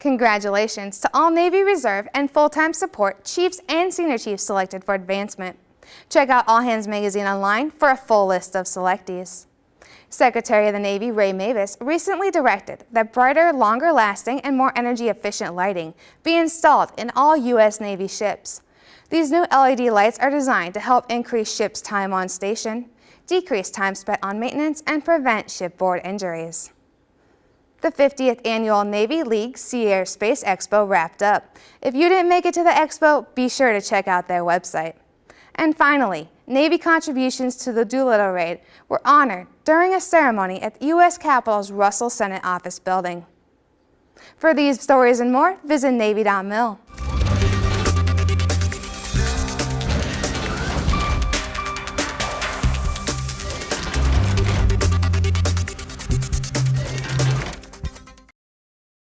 Congratulations to all Navy Reserve and full-time support chiefs and senior chiefs selected for advancement. Check out All Hands Magazine online for a full list of selectees. Secretary of the Navy Ray Mabus recently directed that brighter, longer-lasting, and more energy-efficient lighting be installed in all U.S. Navy ships. These new LED lights are designed to help increase ships' time on station, decrease time spent on maintenance, and prevent shipboard injuries. The 50th Annual Navy League Sea Air Space Expo wrapped up. If you didn't make it to the expo, be sure to check out their website. And finally, Navy contributions to the Doolittle raid were honored during a ceremony at the U.S. Capitol's Russell Senate Office building. For these stories and more, visit Navy.mil.